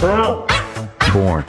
born.